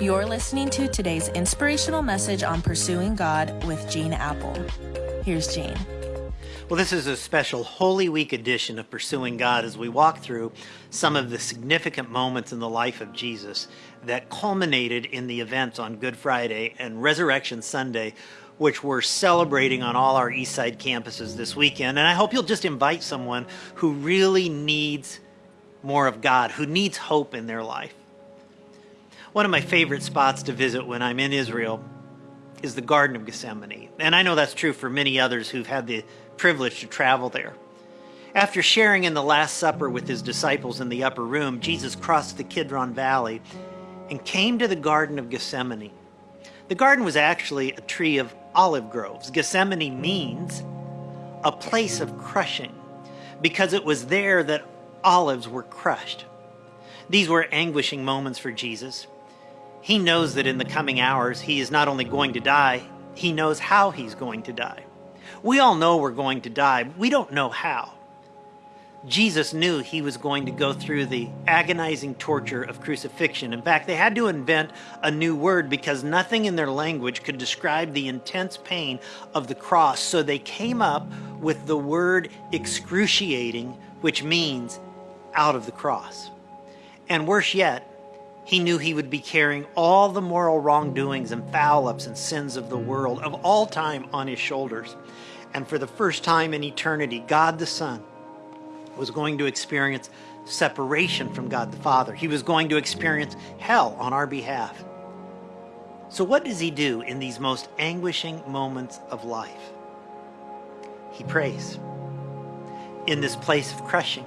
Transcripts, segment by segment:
You're listening to today's inspirational message on pursuing God with Gene Appel. Here's Gene. Well, this is a special Holy Week edition of Pursuing God as we walk through some of the significant moments in the life of Jesus that culminated in the events on Good Friday and Resurrection Sunday, which we're celebrating on all our Eastside campuses this weekend. And I hope you'll just invite someone who really needs more of God, who needs hope in their life. One of my favorite spots to visit when I'm in Israel is the Garden of Gethsemane. And I know that's true for many others who've had the privilege to travel there. After sharing in the Last Supper with his disciples in the upper room, Jesus crossed the Kidron Valley and came to the Garden of Gethsemane. The garden was actually a tree of olive groves. Gethsemane means a place of crushing because it was there that olives were crushed. These were anguishing moments for Jesus. He knows that in the coming hours, he is not only going to die, he knows how he's going to die. We all know we're going to die. We don't know how. Jesus knew he was going to go through the agonizing torture of crucifixion. In fact, they had to invent a new word because nothing in their language could describe the intense pain of the cross. So they came up with the word excruciating, which means out of the cross. And worse yet, he knew he would be carrying all the moral wrongdoings and foul ups and sins of the world of all time on his shoulders. And for the first time in eternity, God the Son was going to experience separation from God the Father. He was going to experience hell on our behalf. So, what does he do in these most anguishing moments of life? He prays in this place of crushing,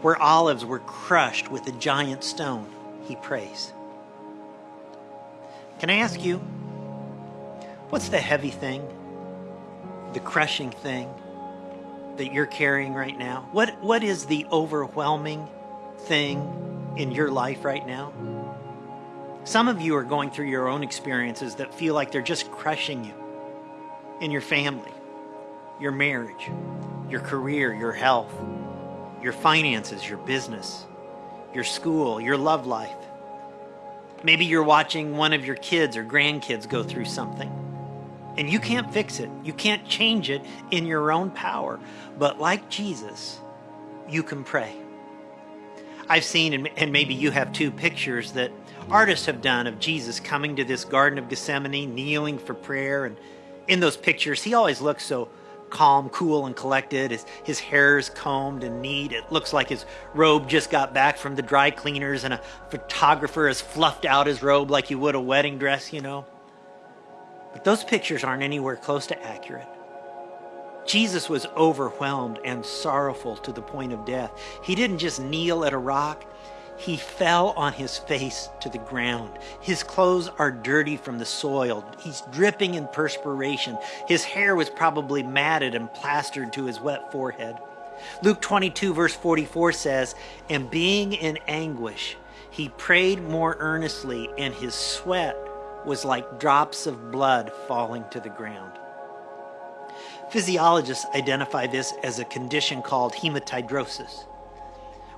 where olives were crushed with a giant stone. He prays. Can I ask you, what's the heavy thing, the crushing thing that you're carrying right now? What, what is the overwhelming thing in your life right now? Some of you are going through your own experiences that feel like they're just crushing you in your family, your marriage, your career, your health, your finances, your business, your school, your love life. Maybe you're watching one of your kids or grandkids go through something and you can't fix it. You can't change it in your own power. But like Jesus, you can pray. I've seen, and maybe you have two pictures that artists have done of Jesus coming to this Garden of Gethsemane, kneeling for prayer. And in those pictures, he always looks so calm, cool, and collected. His, his hair is combed and neat. It looks like his robe just got back from the dry cleaners, and a photographer has fluffed out his robe like you would a wedding dress, you know. But those pictures aren't anywhere close to accurate. Jesus was overwhelmed and sorrowful to the point of death. He didn't just kneel at a rock, he fell on his face to the ground. His clothes are dirty from the soil. He's dripping in perspiration. His hair was probably matted and plastered to his wet forehead. Luke 22, verse 44 says, And being in anguish, he prayed more earnestly, and his sweat was like drops of blood falling to the ground. Physiologists identify this as a condition called hematidrosis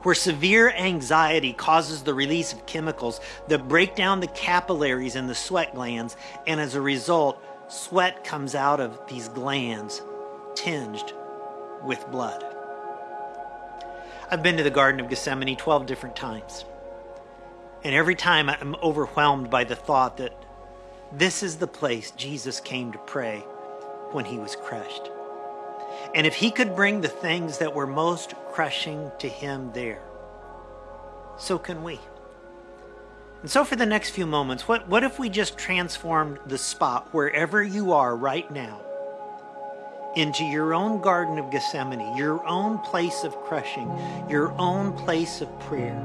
where severe anxiety causes the release of chemicals that break down the capillaries in the sweat glands, and as a result, sweat comes out of these glands tinged with blood. I've been to the Garden of Gethsemane 12 different times. And every time I'm overwhelmed by the thought that this is the place Jesus came to pray when he was crushed. And if he could bring the things that were most crushing to him there, so can we. And so, for the next few moments, what, what if we just transformed the spot wherever you are right now into your own Garden of Gethsemane, your own place of crushing, your own place of prayer?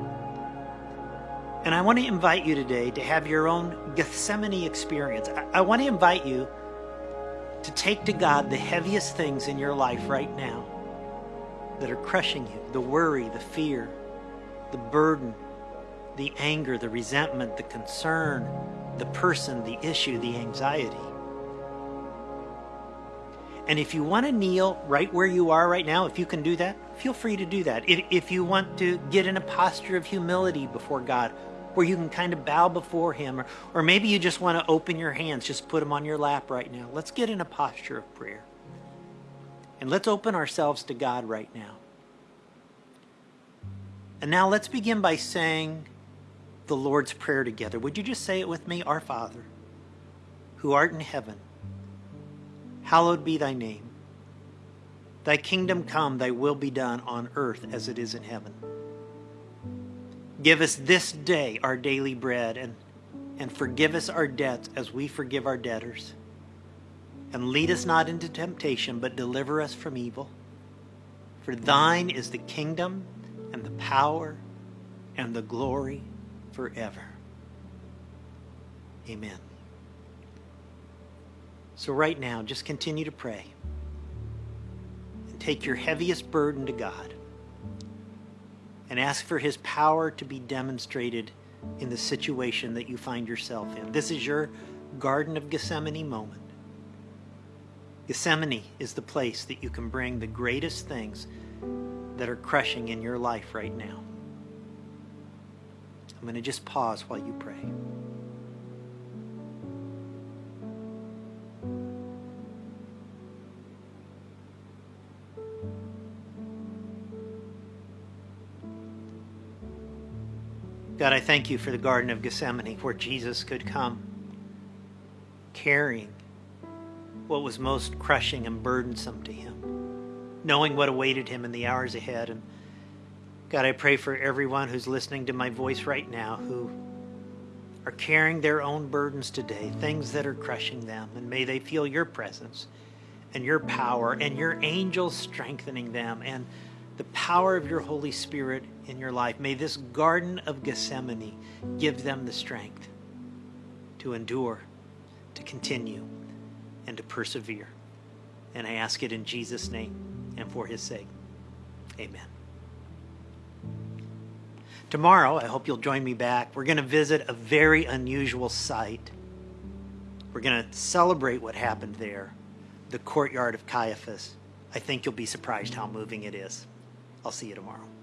And I want to invite you today to have your own Gethsemane experience. I, I want to invite you to take to God the heaviest things in your life right now that are crushing you the worry, the fear, the burden, the anger, the resentment, the concern, the person, the issue, the anxiety. And if you want to kneel right where you are right now, if you can do that, feel free to do that. If, if you want to get in a posture of humility before God, where you can kind of bow before Him. Or, or maybe you just want to open your hands, just put them on your lap right now. Let's get in a posture of prayer. And let's open ourselves to God right now. And now let's begin by saying the Lord's Prayer together. Would you just say it with me? Our Father, who art in heaven, hallowed be thy name. Thy kingdom come, thy will be done on earth as it is in heaven. Give us this day our daily bread and, and forgive us our debts as we forgive our debtors. And lead us not into temptation, but deliver us from evil. For thine is the kingdom and the power and the glory forever. Amen. So, right now, just continue to pray and take your heaviest burden to God and ask for his power to be demonstrated in the situation that you find yourself in. This is your Garden of Gethsemane moment. Gethsemane is the place that you can bring the greatest things that are crushing in your life right now. I'm going to just pause while you pray. God, I thank you for the Garden of Gethsemane where Jesus could come carrying what was most crushing and burdensome to him, knowing what awaited him in the hours ahead. And God, I pray for everyone who's listening to my voice right now who are carrying their own burdens today, things that are crushing them. And may they feel your presence and your power and your angels strengthening them and the power of your Holy Spirit in your life. May this Garden of Gethsemane give them the strength to endure, to continue, and to persevere. And I ask it in Jesus' name and for his sake. Amen. Tomorrow, I hope you'll join me back. We're going to visit a very unusual site. We're going to celebrate what happened there, the courtyard of Caiaphas. I think you'll be surprised how moving it is. I'll see you tomorrow.